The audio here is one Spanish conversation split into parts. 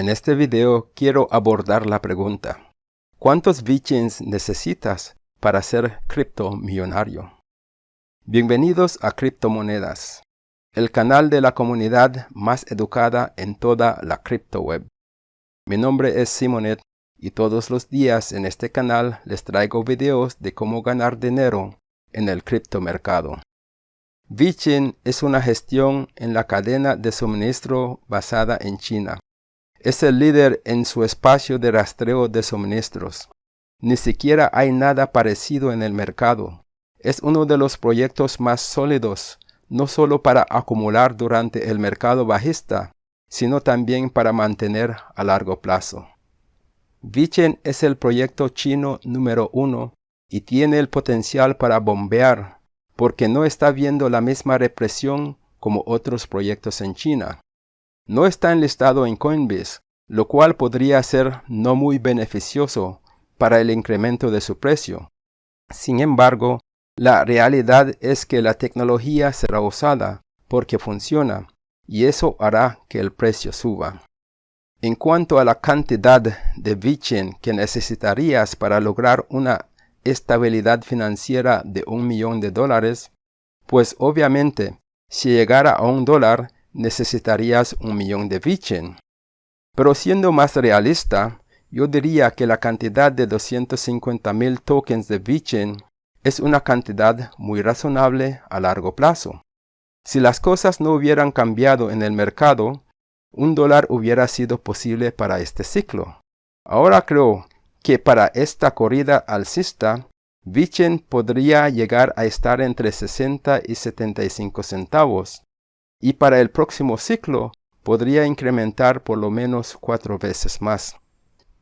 En este video quiero abordar la pregunta, ¿cuántos VeChains necesitas para ser criptomillonario? Bienvenidos a Criptomonedas, el canal de la comunidad más educada en toda la criptoweb. Mi nombre es Simonet y todos los días en este canal les traigo videos de cómo ganar dinero en el criptomercado. VeChain es una gestión en la cadena de suministro basada en China. Es el líder en su espacio de rastreo de suministros. Ni siquiera hay nada parecido en el mercado. Es uno de los proyectos más sólidos, no solo para acumular durante el mercado bajista, sino también para mantener a largo plazo. VeChain es el proyecto chino número uno y tiene el potencial para bombear porque no está viendo la misma represión como otros proyectos en China. No está enlistado en Coinbase, lo cual podría ser no muy beneficioso para el incremento de su precio. Sin embargo, la realidad es que la tecnología será usada porque funciona y eso hará que el precio suba. En cuanto a la cantidad de VeChain que necesitarías para lograr una estabilidad financiera de un millón de dólares, pues obviamente si llegara a un dólar necesitarías un millón de VeChain. Pero siendo más realista, yo diría que la cantidad de 250 mil tokens de VeChain es una cantidad muy razonable a largo plazo. Si las cosas no hubieran cambiado en el mercado, un dólar hubiera sido posible para este ciclo. Ahora creo que para esta corrida alcista, VeChain podría llegar a estar entre 60 y 75 centavos, y para el próximo ciclo podría incrementar por lo menos cuatro veces más.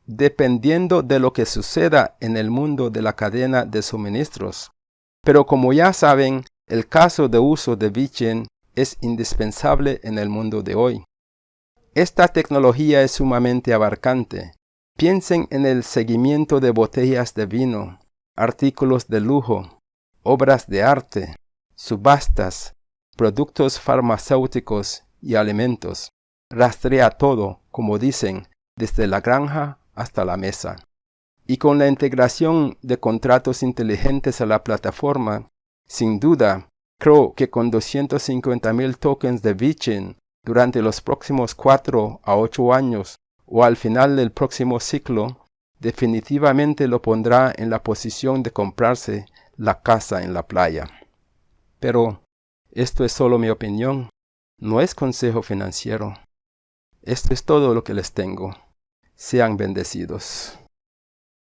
Dependiendo de lo que suceda en el mundo de la cadena de suministros. Pero como ya saben, el caso de uso de VeChain es indispensable en el mundo de hoy. Esta tecnología es sumamente abarcante, Piensen en el seguimiento de botellas de vino, artículos de lujo, obras de arte, subastas, productos farmacéuticos y alimentos. Rastrea todo, como dicen, desde la granja hasta la mesa. Y con la integración de contratos inteligentes a la plataforma, sin duda, creo que con 250.000 tokens de VeChain durante los próximos 4 a 8 años o al final del próximo ciclo, definitivamente lo pondrá en la posición de comprarse la casa en la playa. Pero esto es solo mi opinión, no es consejo financiero. Esto es todo lo que les tengo. Sean bendecidos.